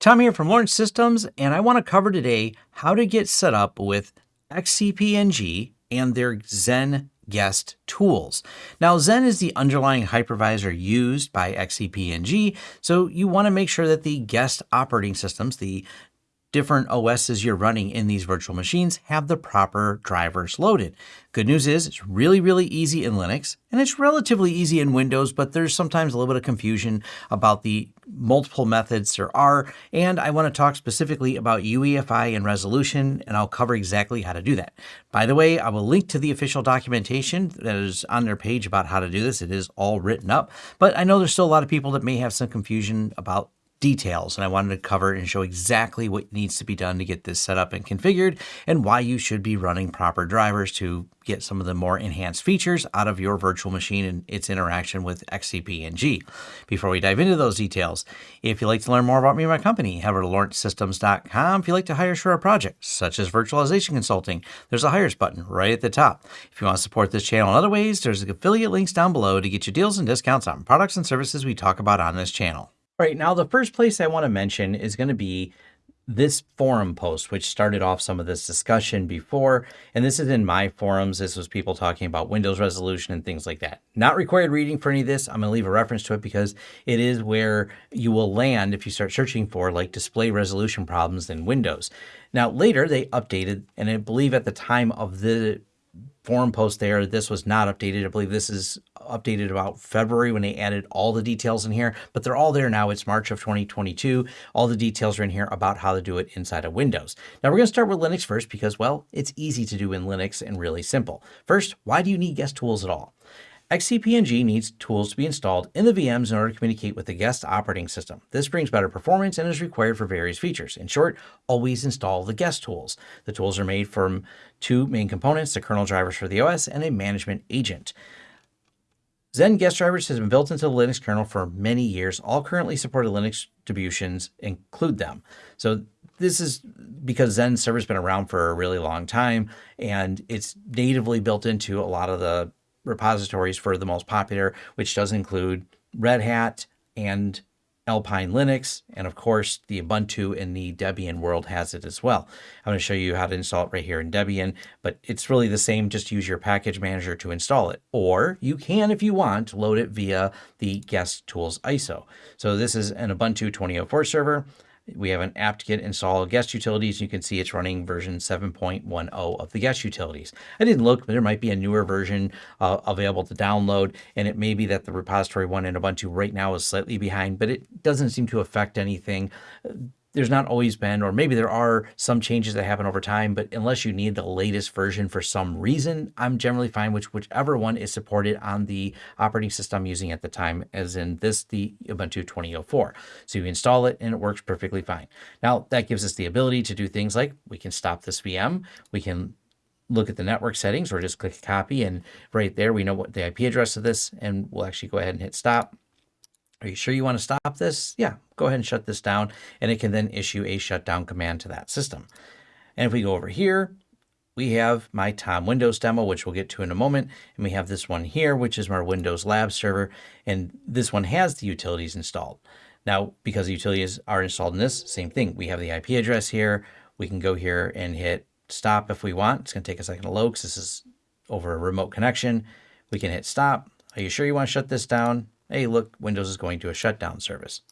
Tom here from Lawrence Systems, and I want to cover today how to get set up with XCP-ng and their Xen guest tools. Now, Xen is the underlying hypervisor used by XCP-ng, so you want to make sure that the guest operating systems, the different OSs you're running in these virtual machines have the proper drivers loaded. Good news is it's really, really easy in Linux and it's relatively easy in Windows, but there's sometimes a little bit of confusion about the multiple methods there are. And I want to talk specifically about UEFI and resolution, and I'll cover exactly how to do that. By the way, I will link to the official documentation that is on their page about how to do this. It is all written up, but I know there's still a lot of people that may have some confusion about details and I wanted to cover and show exactly what needs to be done to get this set up and configured and why you should be running proper drivers to get some of the more enhanced features out of your virtual machine and its interaction with XCP-ng. Before we dive into those details, if you'd like to learn more about me and my company, head over to lawrencesystems.com. If you'd like to hire for a project, such as virtualization consulting, there's a hires button right at the top. If you want to support this channel in other ways, there's affiliate links down below to get you deals and discounts on products and services we talk about on this channel. All right, now the first place I want to mention is going to be this forum post, which started off some of this discussion before. And this is in my forums. This was people talking about Windows resolution and things like that. Not required reading for any of this. I'm going to leave a reference to it because it is where you will land if you start searching for like display resolution problems in Windows. Now, later they updated, and I believe at the time of the forum post there, this was not updated. I believe this is updated about February when they added all the details in here, but they're all there now. It's March of 2022. All the details are in here about how to do it inside of Windows. Now we're going to start with Linux first because, well, it's easy to do in Linux and really simple. First, why do you need guest tools at all? XCP-ng needs tools to be installed in the VMs in order to communicate with the guest operating system. This brings better performance and is required for various features. In short, always install the guest tools. The tools are made from two main components, the kernel drivers for the OS and a management agent. Xen guest drivers has been built into the Linux kernel for many years. All currently supported Linux distributions include them. So this is because Xen server's been around for a really long time and it's natively built into a lot of the repositories for the most popular, which does include Red Hat and Alpine Linux, and of course the Ubuntu and the Debian world has it as well. I'm going to show you how to install it right here in Debian, but it's really the same, just use your package manager to install it. Or you can, if you want, load it via the guest tools ISO. So this is an Ubuntu 2004 server. We have an apt-get install guest utilities. You can see it's running version 7.10 of the guest utilities. I didn't look, but there might be a newer version uh, available to download, and it may be that the repository one in Ubuntu right now is slightly behind, but it doesn't seem to affect anything there's not always been, or maybe there are some changes that happen over time, but unless you need the latest version for some reason, I'm generally fine with whichever one is supported on the operating system I'm using at the time, as in this, the Ubuntu 2004. So you install it and it works perfectly fine. Now that gives us the ability to do things like we can stop this VM, we can look at the network settings or just click copy and right there we know what the IP address of this and we'll actually go ahead and hit stop. Are you sure you want to stop this? Yeah, go ahead and shut this down and it can then issue a shutdown command to that system. And if we go over here, we have my Tom Windows demo, which we'll get to in a moment. And we have this one here, which is our Windows Lab server. And this one has the utilities installed. Now, because the utilities are installed in this, same thing. We have the IP address here. We can go here and hit stop if we want. It's going to take a second to load because this is over a remote connection. We can hit stop. Are you sure you want to shut this down? Hey, look, Windows is going to a shutdown service.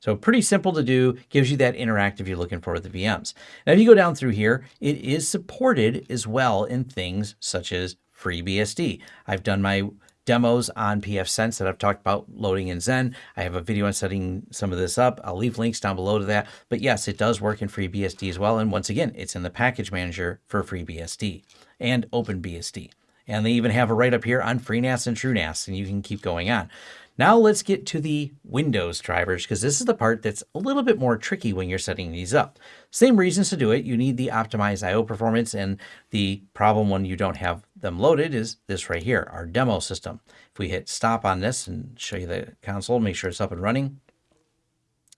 So pretty simple to do, gives you that interactive you're looking for with the VMs. Now, if you go down through here, it is supported as well in things such as FreeBSD. I've done my demos on pfSense that I've talked about loading in Xen. I have a video on setting some of this up. I'll leave links down below to that. But yes, it does work in FreeBSD as well. And once again, it's in the package manager for FreeBSD and OpenBSD. And they even have a write up here on FreeNAS and TrueNAS, and you can keep going on. Now let's get to the Windows drivers, because this is the part that's a little bit more tricky when you're setting these up. Same reasons to do it. You need the optimized IO performance, and the problem when you don't have them loaded is this right here, our demo system. If we hit stop on this and show you the console, make sure it's up and running.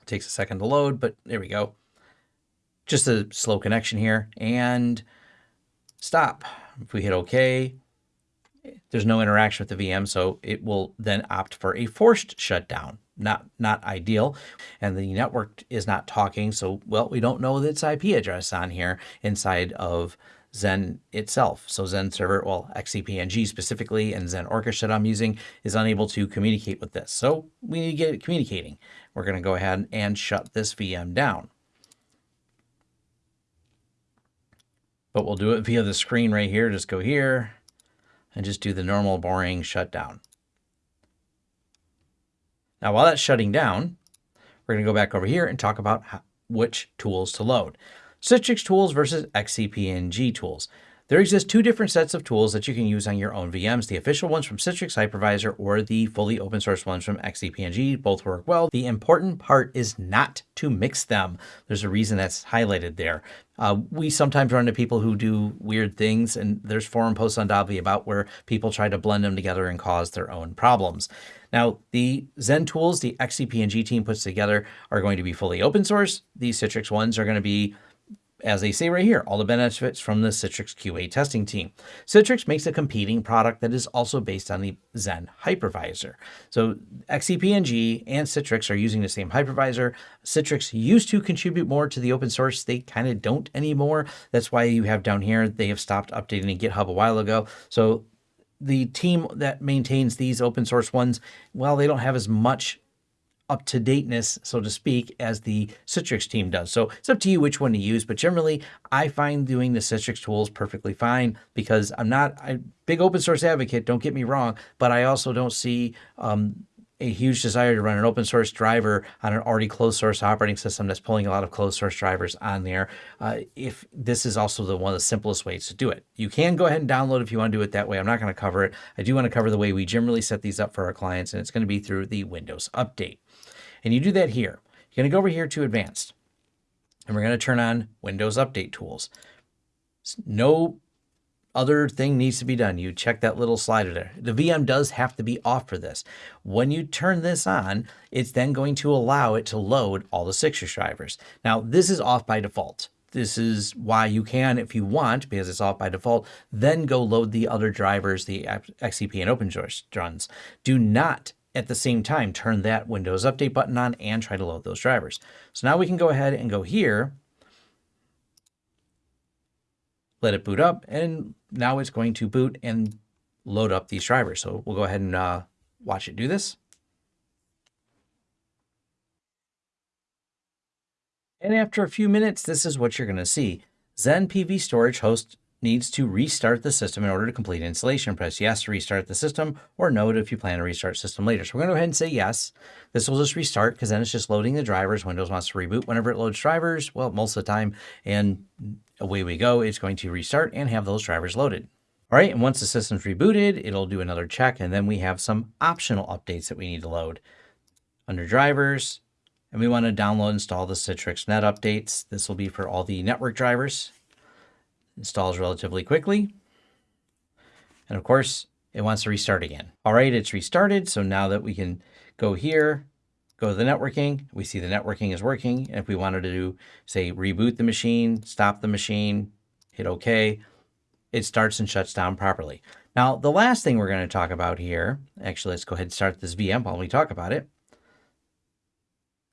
It takes a second to load, but there we go. Just a slow connection here, and stop. If we hit OK, there's no interaction with the VM, so it will then opt for a forced shutdown. Not not ideal, and the network is not talking. So well, we don't know its IP address on here inside of Xen itself. So Xen server, well, XCP-ng specifically, and Xen Orchestra I'm using is unable to communicate with this. So we need to get it communicating. We're going to go ahead and shut this VM down. But we'll do it via the screen right here. Just go here and just do the normal boring shutdown. Now, while that's shutting down, we're going to go back over here and talk about how, which tools to load. Citrix tools versus XCP-ng tools. There exist two different sets of tools that you can use on your own VMs, the official ones from Citrix Hypervisor or the fully open source ones from XCP-ng. Both work well. The important part is not to mix them. There's a reason that's highlighted there. Uh, we sometimes run into people who do weird things, and there's forum posts on Dobby about where people try to blend them together and cause their own problems. Now, the Xen tools the XCP-ng team puts together are going to be fully open source. These Citrix ones are going to be as they say right here, all the benefits from the Citrix QA testing team. Citrix makes a competing product that is also based on the Xen hypervisor. So XCP-ng and Citrix are using the same hypervisor. Citrix used to contribute more to the open source. They kind of don't anymore. That's why you have down here, they have stopped updating GitHub a while ago. So the team that maintains these open source ones, well, they don't have as much up to dateness, so to speak, as the Citrix team does. So it's up to you which one to use, but generally I find doing the Citrix tools perfectly fine because I'm not a big open source advocate, don't get me wrong, but I also don't see um, a huge desire to run an open source driver on an already closed source operating system that's pulling a lot of closed source drivers on there. Uh, if this is also the one of the simplest ways to do it, you can go ahead and download if you want to do it that way. I'm not going to cover it. I do want to cover the way we generally set these up for our clients, and it's going to be through the Windows Update. And you do that here. You're going to go over here to advanced and we're going to turn on Windows Update tools. No other thing needs to be done. You check that little slider there. The VM does have to be off for this. When you turn this on, it's then going to allow it to load all the Citrix drivers. Now, this is off by default. This is why you can, if you want, because it's off by default, then go load the other drivers, the XCP and OpenSource runs. Do not at the same time, turn that Windows Update button on and try to load those drivers. So now we can go ahead and go here, let it boot up, and now it's going to boot and load up these drivers. So we'll go ahead and uh, watch it do this. And after a few minutes, this is what you're going to see. Xen PV Storage host needs to restart the system in order to complete installation. Press yes to restart the system or no if you plan to restart system later. So we're going to go ahead and say yes. This will just restart because then it's just loading the drivers. Windows wants to reboot whenever it loads drivers, well, most of the time, and away we go. It's going to restart and have those drivers loaded. All right, and once the system's rebooted, it'll do another check, and then we have some optional updates that we need to load. Under drivers, and we want to download install the Citrix Net updates. This will be for all the network drivers installs relatively quickly. And of course, it wants to restart again. All right, it's restarted. So now that we can go here, go to the networking, we see the networking is working. And if we wanted to do, say, reboot the machine, stop the machine, hit OK, it starts and shuts down properly. Now, the last thing we're going to talk about here, actually, let's go ahead and start this VM while we talk about it.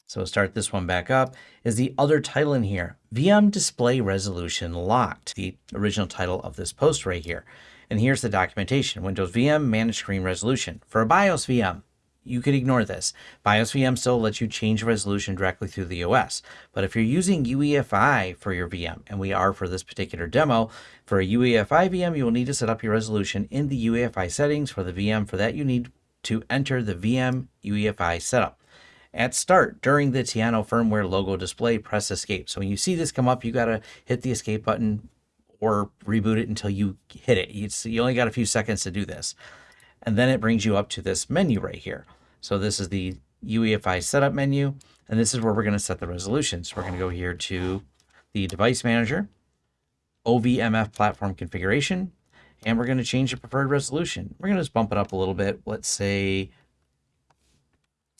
So start this one back up, is the other title in here, VM Display Resolution Locked, the original title of this post right here. And here's the documentation, Windows VM Manage Screen Resolution. For a BIOS VM, you could ignore this. BIOS VM still lets you change resolution directly through the OS. But if you're using UEFI for your VM, and we are for this particular demo, for a UEFI VM, you will need to set up your resolution in the UEFI settings for the VM. For that, you need to enter the VM UEFI setup. At start, during the Tiano firmware logo display, press escape. So when you see this come up, you got to hit the escape button or reboot it until you hit it. It's, you only got a few seconds to do this. And then it brings you up to this menu right here. So this is the UEFI setup menu, and this is where we're going to set the resolution. So we're going to go here to the device manager, OVMF platform configuration, and we're going to change the preferred resolution. We're going to just bump it up a little bit. Let's say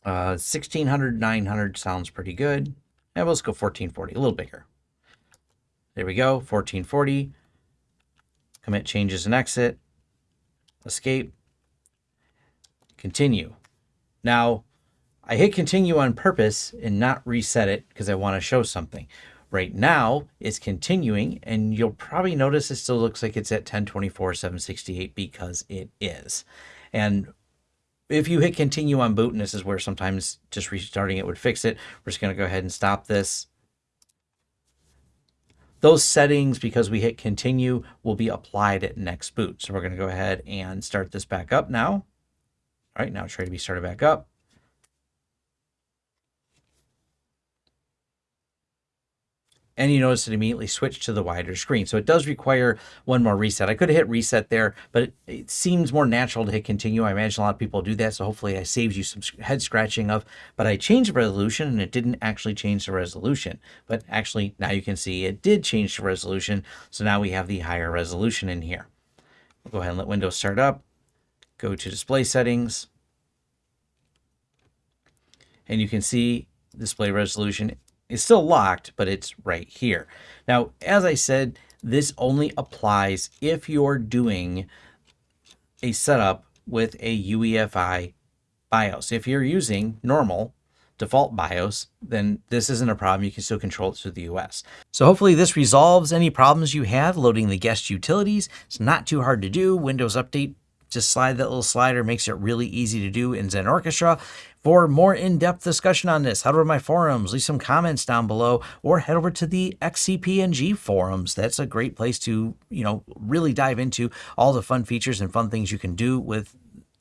uh, 1600, 900 sounds pretty good. And let's go 1440, a little bigger. There we go, 1440. Commit changes and exit. escape, continue. Now, I hit continue on purpose and not reset it because I want to show something. Right now, it's continuing, and you'll probably notice it still looks like it's at 1024, 768 because it is. And if you hit continue on boot, and this is where sometimes just restarting it would fix it, we're just going to go ahead and stop this. Those settings, because we hit continue, will be applied at next boot. So we're going to go ahead and start this back up now. All right, now try to be started back up. And you notice it immediately switched to the wider screen. So it does require one more reset. I could have hit reset there, but it, it, seems more natural to hit continue. I imagine a lot of people do that, so hopefully I saved you some head scratching of, but I changed the resolution and it didn't actually change the resolution. But actually now you can see it did change the resolution. So now we have the higher resolution in here. We'll go ahead and let Windows start up. Go to display settings. And you can see display resolution is still locked, but it's right here. Now, as I said, this only applies if you're doing a setup with a UEFI BIOS. If you're using normal default BIOS, then this isn't a problem. You can still control it through the US. So hopefully this resolves any problems you have loading the guest utilities. It's not too hard to do. Windows Update just slide that little slider makes it really easy to do in Xen Orchestra. For more in-depth discussion on this, head over to my forums, leave some comments down below, or head over to the XCP-ng forums. That's a great place to, you know, really dive into all the fun features and fun things you can do with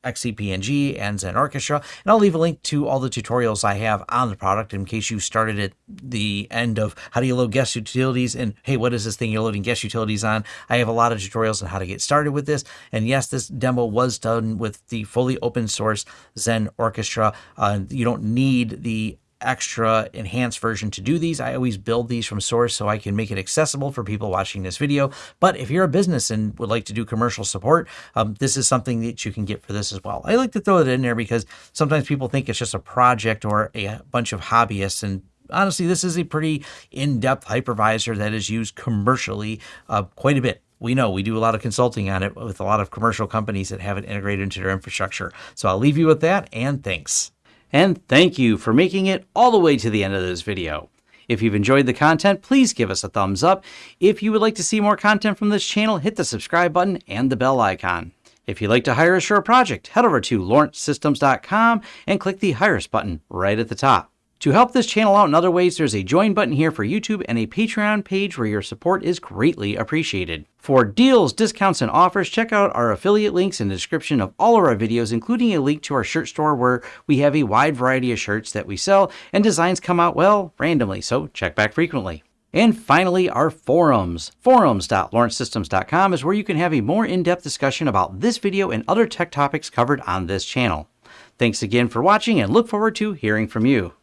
XCP-ng and Xen Orchestra. And I'll leave a link to all the tutorials I have on the product in case you started at the end of how do you load guest utilities and hey, what is this thing you're loading guest utilities on? I have a lot of tutorials on how to get started with this. And yes, this demo was done with the fully open source Xen Orchestra. Uh, you don't need the extra enhanced version to do these. I always build these from source so I can make it accessible for people watching this video. But if you're a business and would like to do commercial support, um, this is something that you can get for this as well. I like to throw it in there because sometimes people think it's just a project or a bunch of hobbyists and honestly, this is a pretty in-depth hypervisor that is used commercially uh, quite a bit. We know we do a lot of consulting on it with a lot of commercial companies that have it integrated into their infrastructure. So I'll leave you with that and thanks. And thank you for making it all the way to the end of this video. If you've enjoyed the content, please give us a thumbs up. If you would like to see more content from this channel, hit the subscribe button and the bell icon. If you'd like to hire us for a project, head over to lawrencesystems.com and click the Hire Us button right at the top. To help this channel out in other ways, there's a join button here for YouTube and a Patreon page where your support is greatly appreciated. For deals, discounts, and offers, check out our affiliate links in the description of all of our videos, including a link to our shirt store where we have a wide variety of shirts that we sell, and designs come out, well, randomly, so check back frequently. And finally, our forums. Forums.lawrencesystems.com is where you can have a more in-depth discussion about this video and other tech topics covered on this channel. Thanks again for watching and look forward to hearing from you.